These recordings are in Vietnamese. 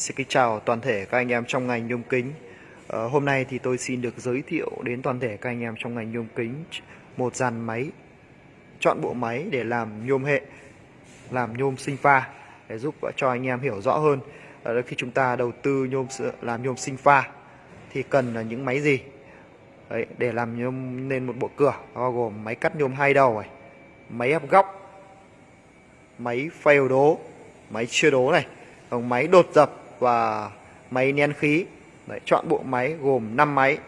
Xin kính chào toàn thể các anh em trong ngành nhôm kính. à, hôm nay thì tôi xin được giới thiệu đến toàn thể các anh em trong ngành nhôm kính một dàn máy, chọn bộ máy để làm nhôm hệ, làm nhôm sinh pha để giúp cho anh em hiểu rõ hơn. À, khi chúng ta đầu tư nhôm làm nhôm sinh pha thì cần là những máy gì? Đấy, để làm nhôm nên một bộ cửa bao gồm máy cắt nhôm hai đầu này, máy ép góc, máy phèo đố, máy chưa đố này còn máy đột dập và máy nén khí. Đấy, chọn bộ máy gồm 5 máy.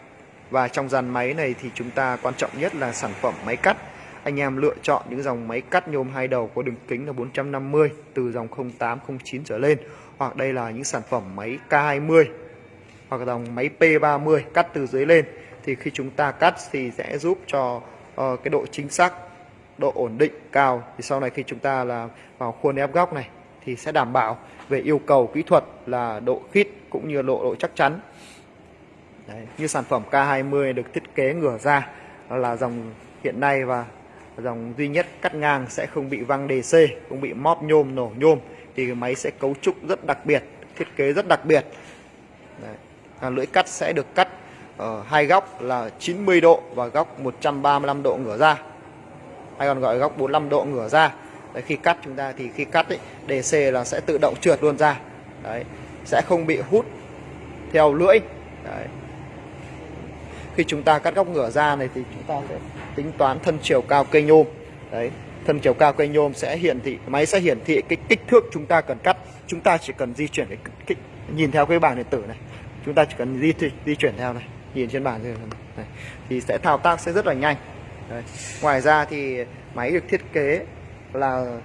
Và trong dàn máy này thì chúng ta quan trọng nhất là sản phẩm máy cắt. Anh em lựa chọn những dòng máy cắt nhôm hai đầu có đường kính là 450 từ dòng 08 09 trở lên. Hoặc đây là những sản phẩm máy K20 hoặc dòng máy P30 cắt từ dưới lên. Thì khi chúng ta cắt thì sẽ giúp cho uh, cái độ chính xác độ ổn định cao. Thì sau này khi chúng ta là vào khuôn ép góc này thì sẽ đảm bảo về yêu cầu kỹ thuật là độ khít cũng như độ độ chắc chắn. Đấy, như sản phẩm K20 được thiết kế ngửa ra là dòng hiện nay và dòng duy nhất cắt ngang sẽ không bị văng DC không bị móp nhôm nổ nhôm thì máy sẽ cấu trúc rất đặc biệt thiết kế rất đặc biệt. Đấy. À, lưỡi cắt sẽ được cắt ở hai góc là 90 độ và góc 135 độ ngửa ra. Hay còn gọi góc 45 độ ngửa ra. Đấy, khi cắt chúng ta thì khi cắt ấy, DC là sẽ tự động trượt luôn ra. Đấy, sẽ không bị hút theo lưỡi. Đấy. khi chúng ta cắt góc ngửa ra này thì chúng ta sẽ tính toán thân chiều cao cây nhôm. Đấy, thân chiều cao cây nhôm sẽ hiển thị máy sẽ hiển thị cái kích thước chúng ta cần cắt. Chúng ta chỉ cần di chuyển cái kích nhìn theo cái bảng điện tử này. Chúng ta chỉ cần di di chuyển theo này nhìn trên bảng này. Thì sẽ thao tác sẽ rất là nhanh. Đấy. ngoài ra thì máy được thiết kế là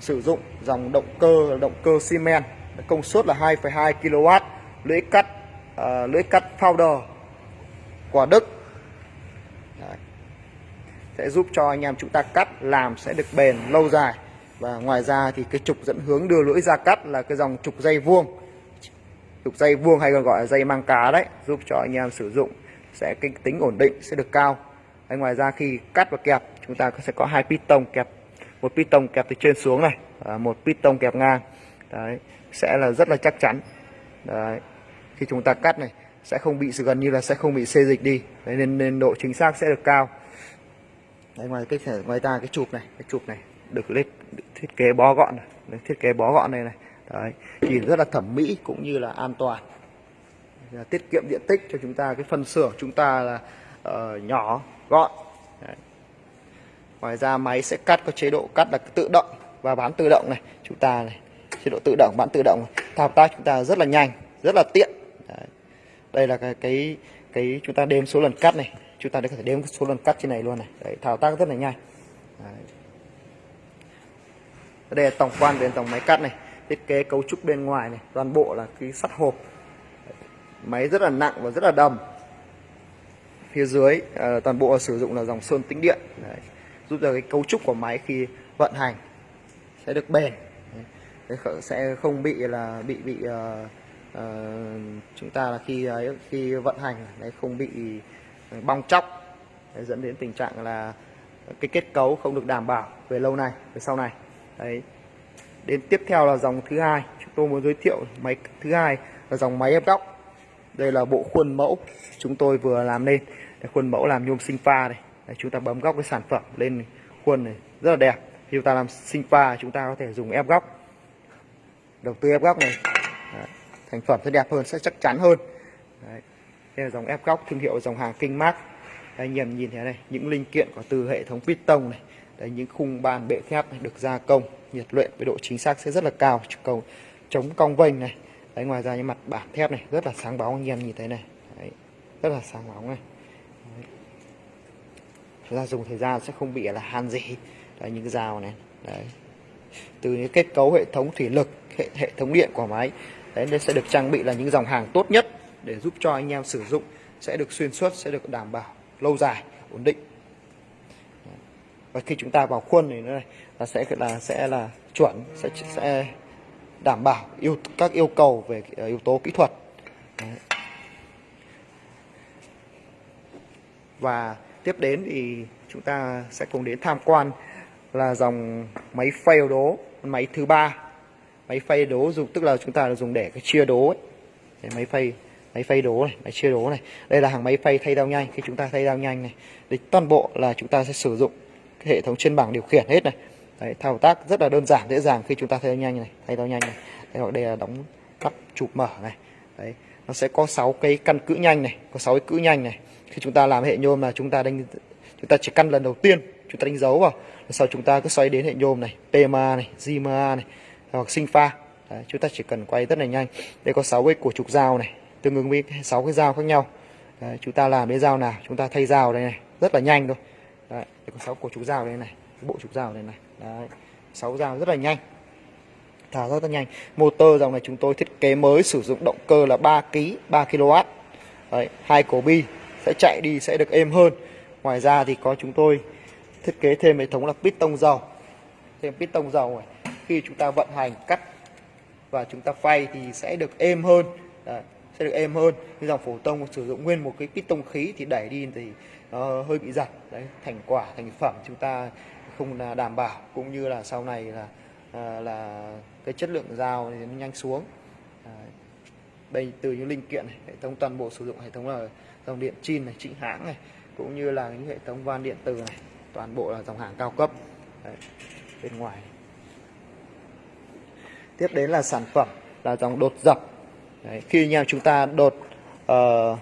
sử dụng dòng động cơ động cơ xi men công suất là 2,2 kW lưỡi cắt à, uh, lưỡi cắt powder của Đức. Đấy. sẽ giúp cho anh em chúng ta cắt làm sẽ được bền lâu dài. Và ngoài ra thì cái trục dẫn hướng đưa lưỡi ra cắt là cái dòng trục dây vuông. Trục dây vuông hay còn gọi là dây mang cá đấy giúp cho anh em sử dụng sẽ cái tính ổn định sẽ được cao. Đấy, ngoài ra khi cắt và kẹp chúng ta sẽ có hai piston kẹp một piston kẹp từ trên xuống này. Và một piston kẹp ngang. Đấy sẽ là rất là chắc chắn. Đấy khi chúng ta cắt này sẽ không bị gần như là sẽ không bị xê dịch đi. Đấy, nên, nên độ chính xác sẽ được cao. Đấy, ngoài cái ngoài ra cái chụp này cái chụp này được lên thiết kế bó gọn này. Thiết kế bó gọn này này. Đấy nhìn rất là thẩm mỹ cũng như là an toàn. Tiết kiệm diện tích cho chúng ta cái phân xưởng chúng ta là uh, nhỏ gọn. Đấy ngoài ra máy sẽ cắt có chế độ cắt là tự động và bán tự động này. Chúng ta này chế độ tự động bán tự động. Thao tác chúng ta rất là nhanh rất là tiện. Đấy. đây là cái, cái cái chúng ta đếm số lần cắt này. Chúng ta có thể đếm số lần cắt trên này luôn này. Đấy, thao tác rất là nhanh. Đấy. đây là tổng quan về tổng máy cắt này. Thiết kế cấu trúc bên ngoài này. Toàn bộ là cái sắt hộp. Máy rất là nặng và rất là đầm. Phía dưới à, toàn bộ sử dụng là dòng sơn tĩnh điện. Đấy giúp cho cái cấu trúc của máy khi vận hành sẽ được bền. Sẽ không bị là bị bị uh, uh, chúng ta là khi uh, khi vận hành đấy không bị bong chóc đấy, dẫn đến tình trạng là cái kết cấu không được đảm bảo về lâu này về sau này. Đấy. Đến tiếp theo là dòng thứ hai. Chúng tôi muốn giới thiệu máy thứ hai là dòng máy ép góc. Đây là bộ khuôn mẫu chúng tôi vừa làm nên khuôn mẫu làm nhôm sinh pha này Đấy, chúng ta bấm góc cái sản phẩm lên khuôn này rất là đẹp. Khi chúng ta làm sinh pha chúng ta có thể dùng ép góc. Đầu tư ép góc này. Đấy, thành phẩm sẽ đẹp hơn sẽ chắc chắn hơn. Đấy. đây là dòng ép góc thương hiệu dòng hàng Kinh mát anh em nhìn thấy này những linh kiện có từ hệ thống piston này Đấy, những khung bàn bệ thép này được gia công nhiệt luyện với độ chính xác sẽ rất là cao. Cầu chống cong vênh này. Đấy, ngoài ra những mặt bản thép này rất là sáng bóng anh em nhìn thấy này. Đấy, rất là sáng bóng này chúng ta dùng thời gian sẽ không bị là han gì. Đấy, những cái dao này. Đấy. Từ những kết cấu hệ thống thủy lực hệ, hệ thống điện của máy đấy nên sẽ được trang bị là những dòng hàng tốt nhất để giúp cho anh em sử dụng sẽ được xuyên suốt sẽ được đảm bảo lâu dài ổn định. Và khi chúng ta vào khuôn thì nó này là sẽ là sẽ là chuẩn sẽ sẽ đảm bảo yêu các yêu cầu về ờ, yếu tố kỹ thuật. Đấy. và tiếp đến thì chúng ta sẽ cùng đến tham quan là dòng máy phay đố máy thứ ba. Máy phay đố dùng tức là chúng ta dùng để cái chia đố ấy. Máy phay máy phay đố này máy chia đố này. Đây là hàng máy phay thay dao nhanh. Khi chúng ta thay dao nhanh này thì toàn bộ là chúng ta sẽ sử dụng cái hệ thống trên bảng điều khiển hết này. Đấy, thao tác rất là đơn giản dễ dàng khi chúng ta thay dao nhanh này thay dao nhanh này. Đây đây là đóng cắp chụp mở này. Đấy nó sẽ có 6 cái căn cữ nhanh này có 6 cái cữ nhanh này. Khi chúng ta làm hệ nhôm là chúng ta đánh chúng ta chỉ căn lần đầu tiên chúng ta đánh dấu vào. Sau chúng ta cứ xoay đến hệ nhôm này PMA này zma này hoặc sinh pha Đấy, chúng ta chỉ cần quay rất là nhanh. Đây có 6 cái của trục dao này tương ứng với 6 cái dao khác nhau. Đấy, chúng ta làm cái dao nào chúng ta thay dao đây này rất là nhanh thôi. Đấy, đây có 6 của trục dao đây này bộ trục dao đây này. Đấy, 6 dao rất là nhanh tháo rất là nhanh. Motor dòng này chúng tôi thiết kế mới sử dụng động cơ là 3 kg 3 kW Đấy, hai cổ bi sẽ chạy đi sẽ được êm hơn. Ngoài ra thì có chúng tôi thiết kế thêm hệ thống là piston dầu. Thêm piston dầu này khi chúng ta vận hành cắt và chúng ta phay thì sẽ được êm hơn. Đấy, sẽ được êm hơn. Như dòng phổ thông sử dụng nguyên một cái piston khí thì đẩy đi thì nó hơi bị giật. Đấy thành quả thành phẩm chúng ta không là đảm bảo. Cũng như là sau này là à, là cái chất lượng dao thì nó nhanh xuống. Ờ, à, đây từ những linh kiện này hệ thống toàn bộ sử dụng hệ thống là dòng điện chin này chính hãng này cũng như là những hệ thống van điện từ này toàn bộ là dòng hàng cao cấp. Đấy, bên ngoài. Tiếp đến là sản phẩm là dòng đột dập. Đấy, khi anh em chúng ta đột uh,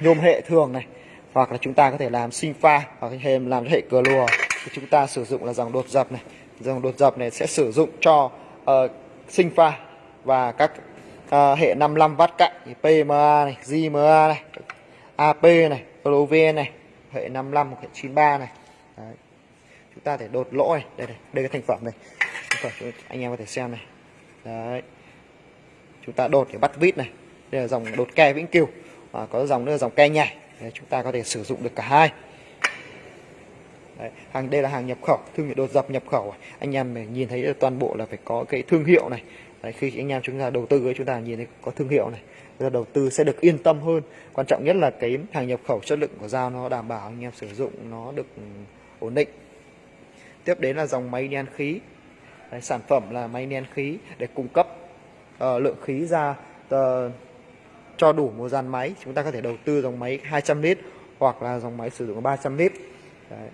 nhôm hệ thường này hoặc là chúng ta có thể làm sinh pha hoặc thêm làm hệ cờ lùa thì chúng ta sử dụng là dòng đột dập này dòng đột dập này sẽ sử dụng cho uh, sinh pha và các uh, hệ 55 vắt cạnh PMA này, JMA này, AP này, LOVN này, hệ 55 hệ 93 này. Đấy. Chúng ta thể đột lỗ này, đây này, đây cái thành phẩm này. Thành phẩm anh em có thể xem này. Đấy. Chúng ta đột để bắt vít này. Đây là dòng đột ke vĩnh cửu. À, có dòng nữa là dòng ke nhảy. Đấy, chúng ta có thể sử dụng được cả hai. Đấy, hàng đây là hàng nhập khẩu thương hiệu đột dập nhập khẩu. Anh em nhìn thấy toàn bộ là phải có cái thương hiệu này. Đấy, khi anh em chúng ta đầu tư với chúng ta nhìn thấy có thương hiệu này. Ra đầu tư sẽ được yên tâm hơn. Quan trọng nhất là cái hàng nhập khẩu chất lượng của dao nó đảm bảo anh em sử dụng nó được ổn định. Tiếp đến là dòng máy nén khí. Đấy, sản phẩm là máy nén khí để cung cấp uh, lượng khí ra uh, cho đủ một dàn máy. Chúng ta có thể đầu tư dòng máy 200 lít hoặc là dòng máy sử dụng 300 lít. Đấy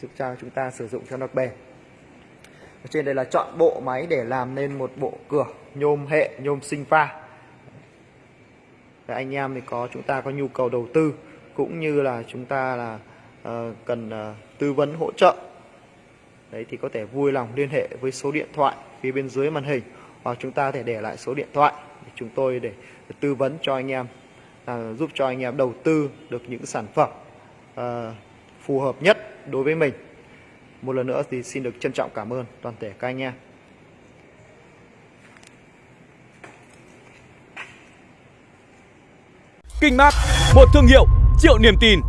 giúp cho chúng ta sử dụng cho nó bền. Ở trên đây là chọn bộ máy để làm nên một bộ cửa nhôm hệ nhôm sinh pha. Và anh em thì có chúng ta có nhu cầu đầu tư cũng như là chúng ta là uh, cần uh, tư vấn hỗ trợ. Đấy thì có thể vui lòng liên hệ với số điện thoại phía bên dưới màn hình hoặc chúng ta có thể để lại số điện thoại để chúng tôi để, để tư vấn cho anh em uh, giúp cho anh em đầu tư được những sản phẩm uh, phù hợp nhất đối với mình một lần nữa thì xin được trân trọng cảm ơn toàn thể các anh em Kinh Mát, một thương hiệu triệu niềm tin.